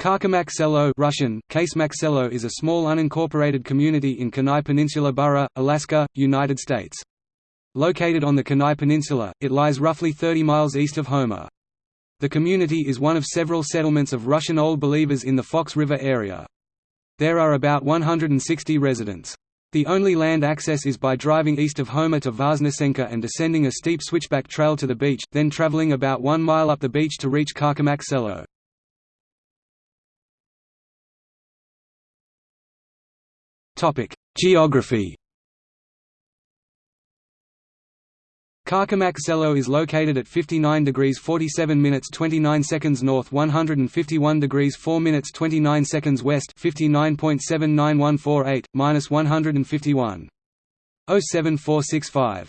Kachemak Selo Russian, Kasemak Selo is a small unincorporated community in Kenai Peninsula Borough, Alaska, United States. Located on the Kenai Peninsula, it lies roughly 30 miles east of Homer. The community is one of several settlements of Russian Old Believers in the Fox River area. There are about 160 residents. The only land access is by driving east of Homer to Voznesenka and descending a steep switchback trail to the beach, then traveling about one mile up the beach to reach Kachemak Geography Kachemak is located at 59 degrees 47 minutes 29 seconds north 151 degrees 4 minutes 29 seconds west 59.79148, minus 151. 07465.